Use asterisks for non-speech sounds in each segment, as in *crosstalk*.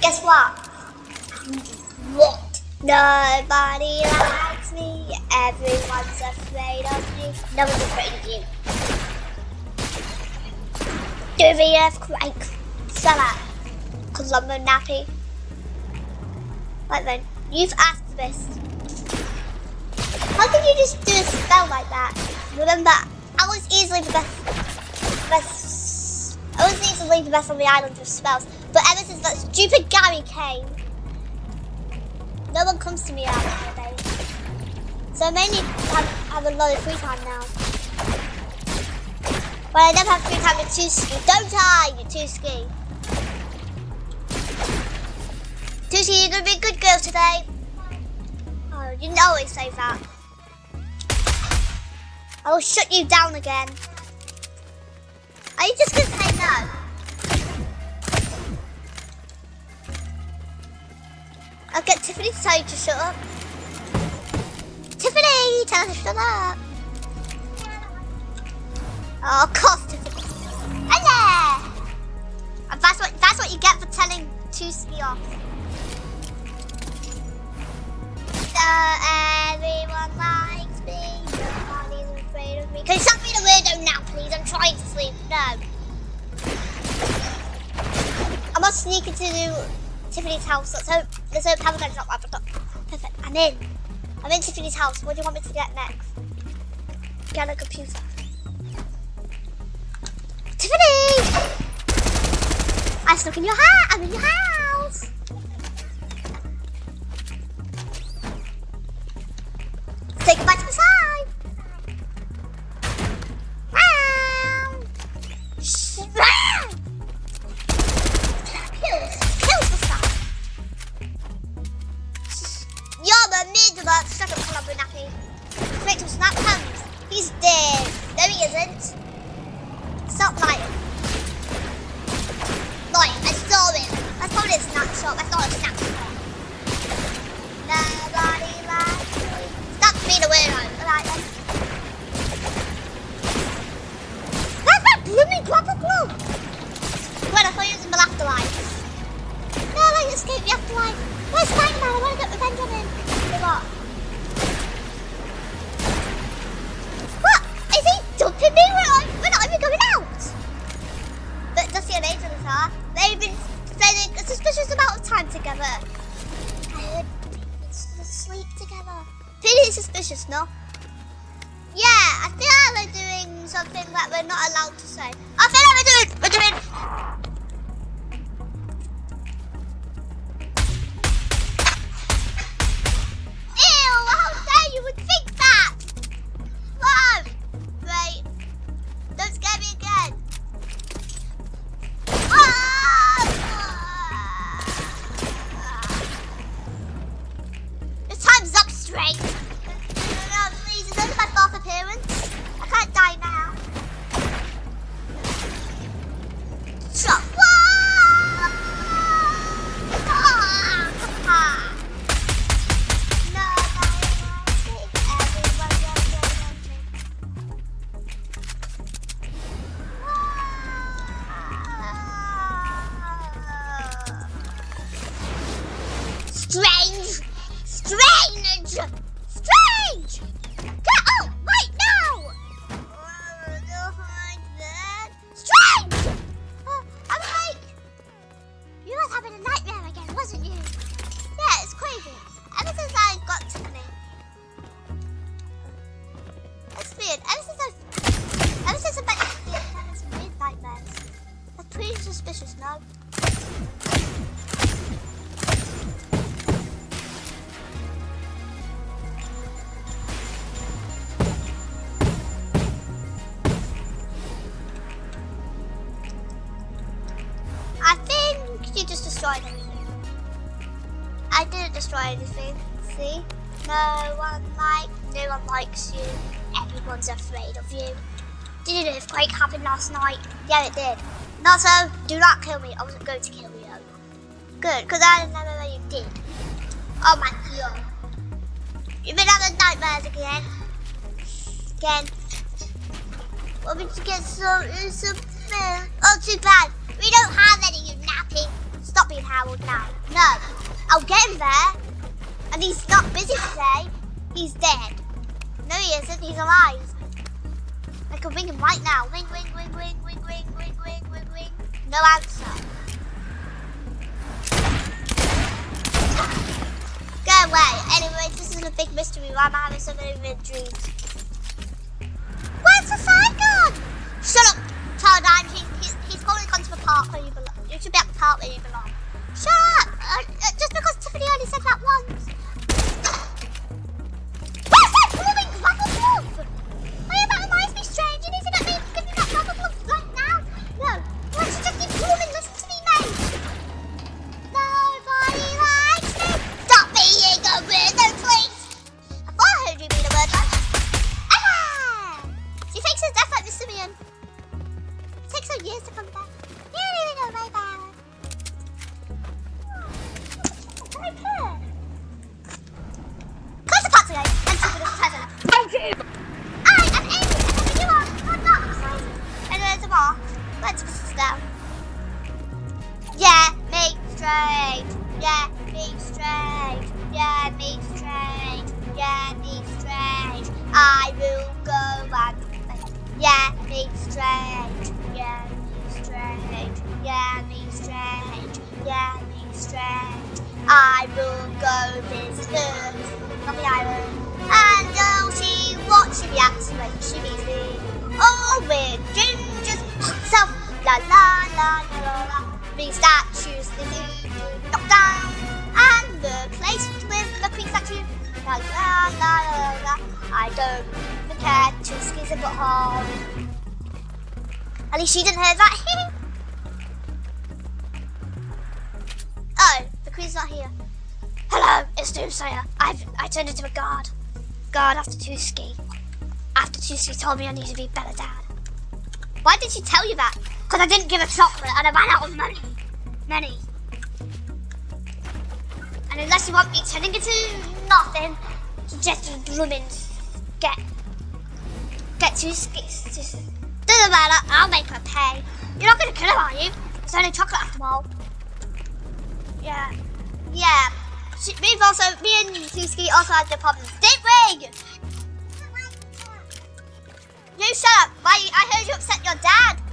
Guess what? What? Nobody likes me. Everyone's afraid of me. No one's afraid of you. Do the earthquake. Summer. Colombo nappy. Right then, you've asked for this. How can you just do a spell like that? Remember, I was easily the best. best I was easily the best on the island of spells, but ever since that stupid Gary came, no one comes to me out base. So I mainly have, have a lot of free time now. But I never have free time to ski. Don't you two ski. Tushy, you're gonna be a good girl today. Oh, you always say that. I will shut you down again. Are you just gonna say no? I'll get Tiffany to tell you to shut up. Tiffany, tell her to shut up. Oh, of course, Tiffany. Hello! And that's what that's what you get for telling Tusky off. So everyone likes me. Nobody's afraid of me. Can you stop being a weirdo now, please? I'm trying to sleep. No. I must sneak into Tiffany's house. Let's hope let's hope Pavlo's not right. Perfect. I'm in. I'm in Tiffany's house. What do you want me to get next? Get a computer. Tiffany! I stuck in your hat. I'm in your house. Snapshot. Time's destroy anything. See? No one like, no one likes you. Everyone's afraid of you. Did an earthquake happen last night? Yeah, it did. Nato, do not kill me. I wasn't going to kill you. Good, because I know where you did. Oh my god. You've been having nightmares again. Again. Want me to get some, some food? Oh, too bad. We don't have any, you. Stop being Harold now. I'll get him there. And he's not busy today. He's dead. No, he isn't. He's alive. I can ring him right now. Ring, ring, ring, ring, ring, ring, ring, ring, ring, ring. No answer. Go away. Anyway, this is a big mystery why I'm having so many weird dreams. Where's the sign gone? Shut up, Child He, he's, he's probably gone to the park where you belong. Reacts when she meets me. Oh, with Ginger's self. La la la la la. Big statues, the zoo, knock down. And the place with the queen statue. La la la la la. I don't even care to squeeze a butthole. At least she didn't hear that. *laughs* oh, the queen's not here. Hello, it's Doomsayer. I've I turned into a guard. Guard after two Tuski. Tuski told me I need to be better dad. Why did she tell you that? Because I didn't give her chocolate and I ran out of money. Money. And unless you want me turning into nothing, just blooming get get Tuski. Doesn't matter, I'll make her pay. You're not gonna kill her, are you? It's only chocolate after all. Yeah. Yeah. She, we've also, me and Suski also had the problem. Didn't we? You shut up. Why, I heard you upset your dad.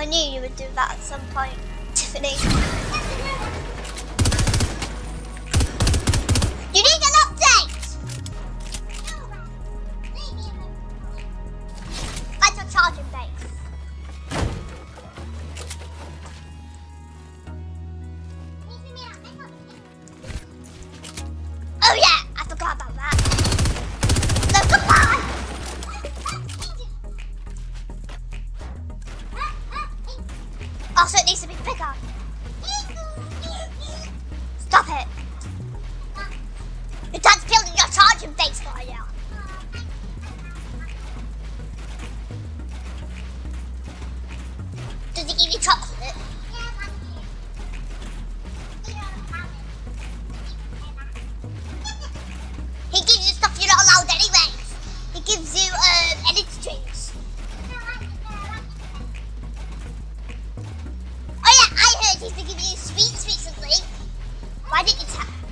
I knew you would do that at some point, Tiffany. 味いっちゃう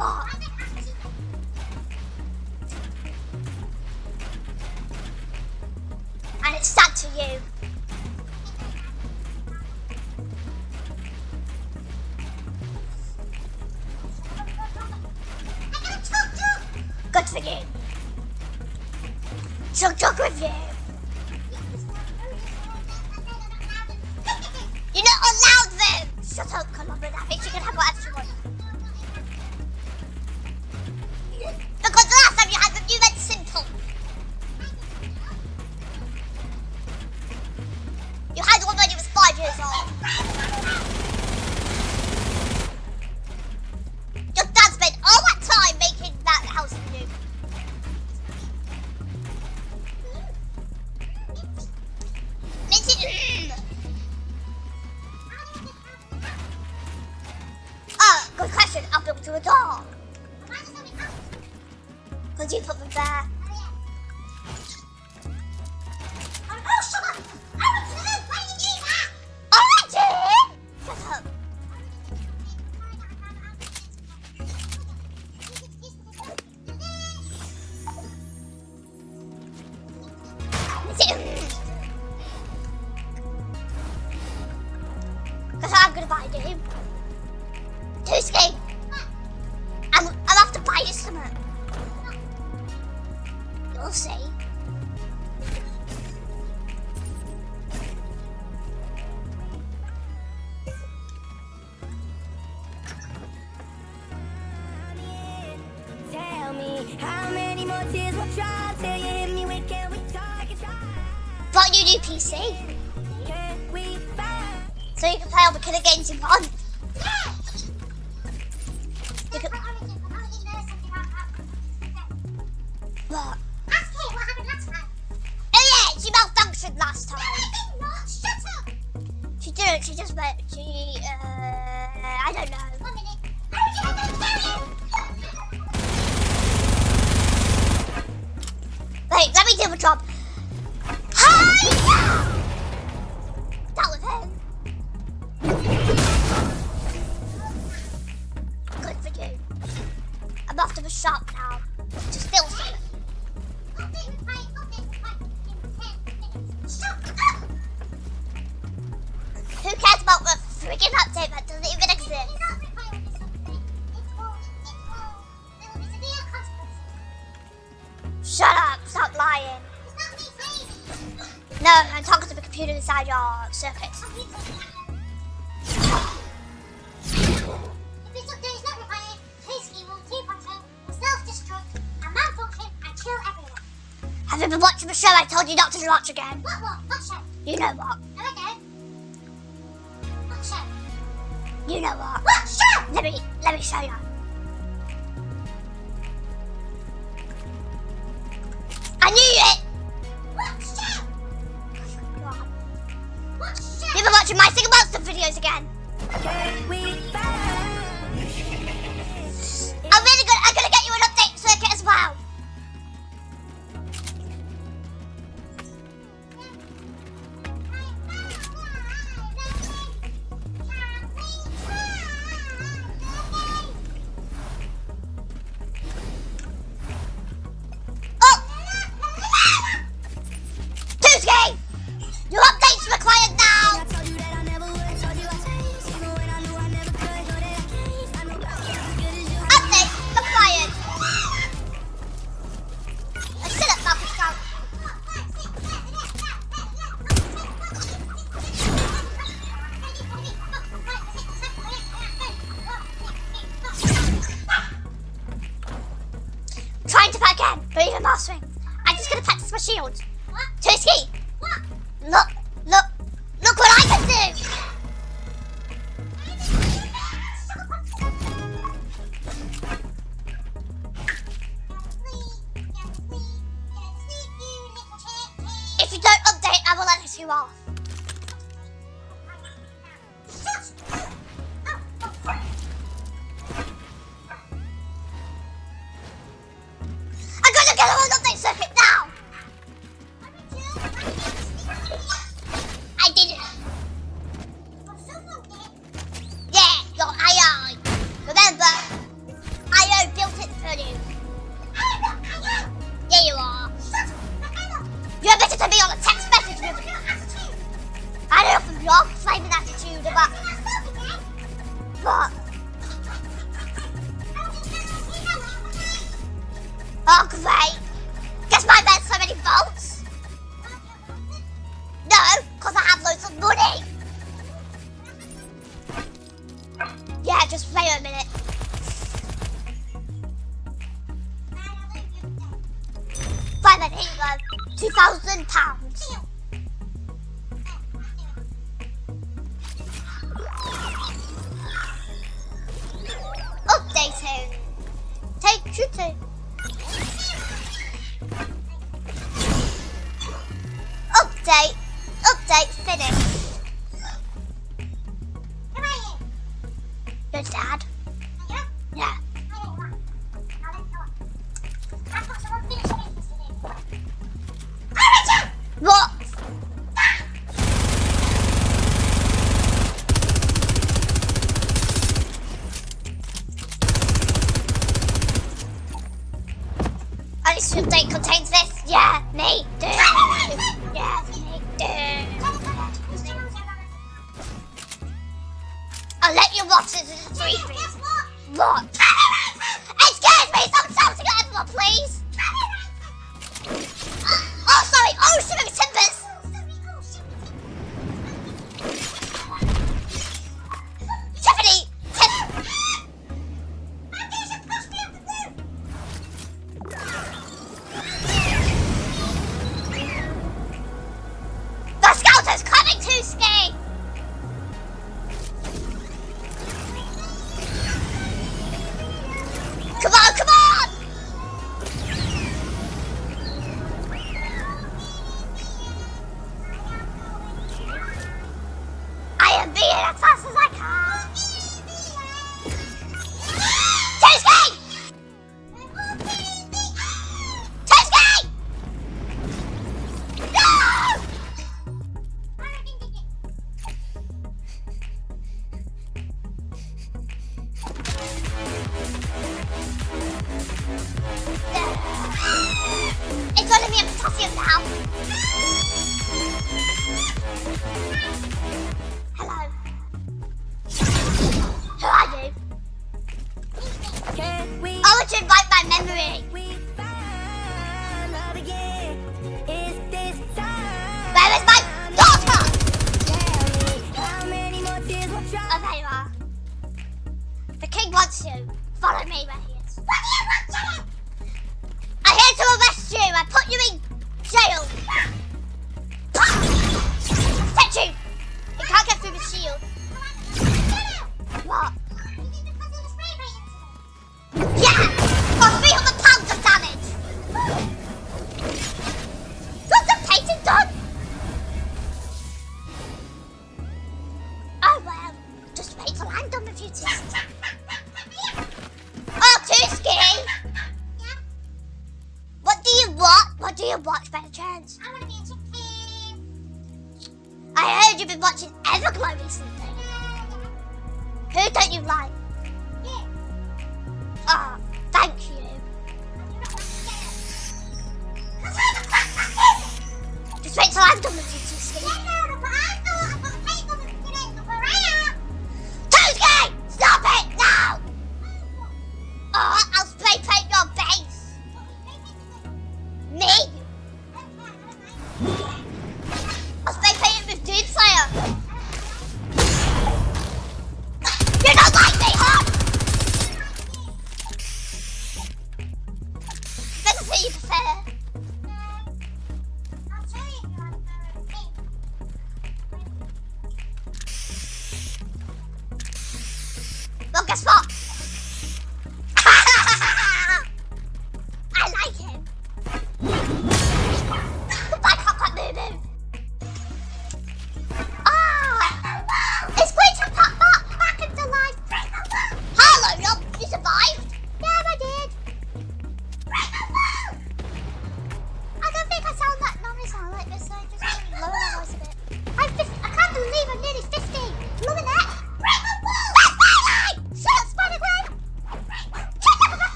Oh, just about to, uh, I don't know. One minute. Wait, let me do a job. Hi! That was him. Good for you. I'm off to the shop now. you not to watch again. What, what? What show? You know what? No, What show? You know what? What show? Let me, let me show you. I knew it! What show? What show? Never watching my single monster videos again. Okay. Wait a minute. Five go. Two thousand pounds.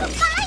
Let's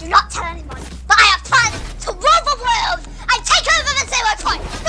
Do not tell anyone that I have plans to rule the world and take over the Zero Point!